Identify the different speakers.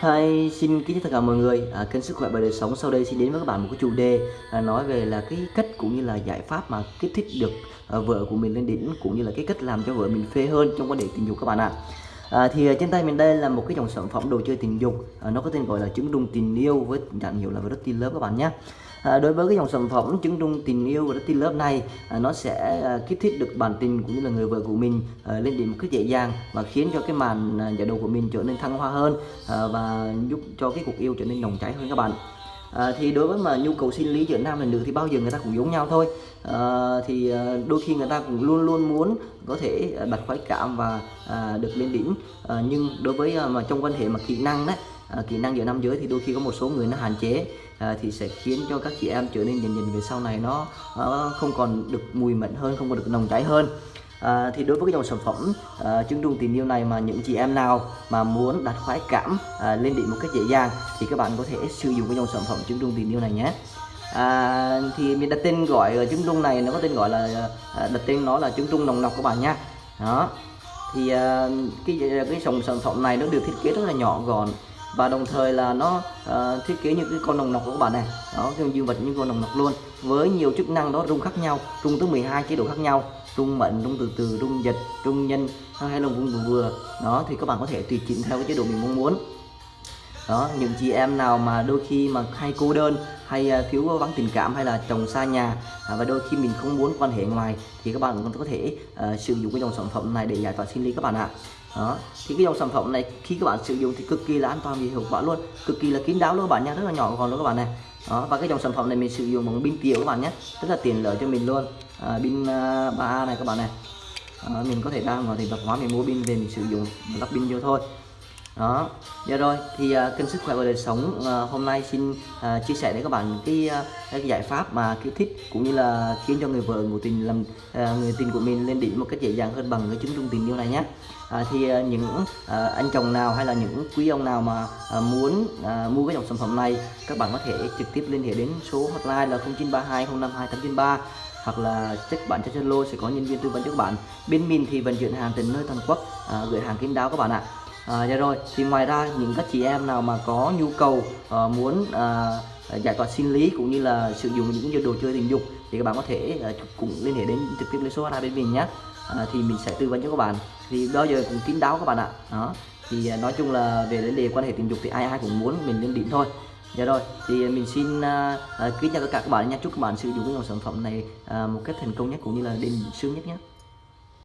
Speaker 1: Hi, xin kính chào tất cả mọi người. À, kênh sức khỏe và đời sống sau đây xin đến với các bạn một cái chủ đề à, nói về là cái cách cũng như là giải pháp mà kích thích được à, vợ của mình lên đỉnh cũng như là cái cách làm cho vợ mình phê hơn trong quan hệ tình dục các bạn ạ. À, À, thì à, trên tay mình đây là một cái dòng sản phẩm đồ chơi tình dục. À, nó có tên gọi là trứng rung tình yêu với nhãn hiệu là Virtus Love các bạn nhé. À, đối với cái dòng sản phẩm trứng rung tình yêu và Dirty Love này à, nó sẽ à, kích thích được bản tình cũng như là người vợ của mình à, lên đến một cách dễ dàng và khiến cho cái màn à, giải đầu của mình trở nên thăng hoa hơn à, và giúp cho cái cuộc yêu trở nên nồng cháy hơn các bạn. À, thì đối với mà nhu cầu sinh lý giữa nam và nữ thì bao giờ người ta cũng giống nhau thôi. À, thì à, đôi khi người ta cũng luôn luôn muốn có thể à, đặt khoái cảm và à, được lên đỉnh. À, nhưng đối với à, mà trong quan hệ mà kỹ năng đấy à, kỹ năng giữa nam giới thì đôi khi có một số người nó hạn chế à, thì sẽ khiến cho các chị em trở nên dần dần về sau này nó, nó không còn được mùi mẫn hơn không còn được nồng cháy hơn. À, thì đối với cái dòng sản phẩm à, trứng trung tình yêu này mà những chị em nào mà muốn đạt khoái cảm à, lên đỉnh một cách dễ dàng thì các bạn có thể sử dụng cái dòng sản phẩm trứng trung tình yêu này nhé. À, thì mình đặt tên gọi trứng trung này nó có tên gọi là đặt tên nó là trứng trung nồng nọc các bạn nhé đó. Thì à, cái cái dòng sản phẩm này nó được thiết kế rất là nhỏ gọn và đồng thời là nó uh, thiết kế như cái con nồng nọc của các bạn này. Đó cái dương vật như con nồng nọc luôn. Với nhiều chức năng đó rung khác nhau rung tới 12 chế độ khác nhau. Rung mạnh rung từ từ rung dịch rung nhân hay là rung vừa vừa. Đó thì các bạn có thể tùy chỉnh theo cái chế độ mình mong muốn. Đó những chị em nào mà đôi khi mà hay cô đơn hay à, thiếu vắng tình cảm hay là chồng xa nhà à, và đôi khi mình không muốn quan hệ ngoài thì các bạn cũng có thể uh, sử dụng cái dòng sản phẩm này để giải tỏa sinh lý các bạn ạ đó. Thì cái dòng sản phẩm này khi các bạn sử dụng thì cực kỳ là an toàn và hiệu quả luôn. Cực kỳ là kín đáo luôn các bạn nha rất là nhỏ gọn luôn các bạn này. Đó và cái dòng sản phẩm này mình sử dụng bằng pin tiểu các bạn nhé. Rất là tiện lợi cho mình luôn. À, pin à, uh, 3A này các bạn này. À, mình có thể ra ngoài thì tập hóa mình mua pin về mình sử dụng. Lắp pin vô thôi đó. Dạ rồi thì uh, kênh sức khỏe và đời sống uh, hôm nay xin uh, chia sẻ đến các bạn cái, uh, cái giải pháp mà kích thích cũng như là khiến cho người vợ ngủ tình làm uh, người tình của mình lên đỉnh một cách dễ dàng hơn bằng cái chứng trung tình yêu này nhé. À, thì uh, những uh, anh chồng nào hay là những quý ông nào mà uh, muốn uh, mua cái dòng sản phẩm này các bạn có thể trực tiếp liên hệ đến số hotline là 0932 052 893 hoặc là check bạn trên Zalo sẽ có nhân viên tư vấn cho các bạn. Bên mình thì vận chuyển hàng từ nơi toàn quốc à, gửi hàng kín đáo các bạn ạ à, dạ rồi. Thì ngoài ra những các chị em nào mà có nhu cầu uh, muốn uh, giải tỏa sinh lý cũng như là sử dụng những đồ chơi tình dục thì các bạn có thể uh, cũng liên hệ đến trực tiếp lên số hotline bên mình nhé. À, thì mình sẽ tư vấn cho các bạn. Thì đó giờ cũng kín đáo các bạn ạ. Đó. Thì nói chung là về vấn đề quan hệ tình dục thì ai ai cũng muốn mình lên đỉnh thôi. Dạ rồi, thì mình xin uh, uh, kính chào tất cả các bạn nha. Chúc các bạn sử dụng những dòng sản phẩm này uh, một cách thành công nhất cũng như là đến sướng nhất nhé.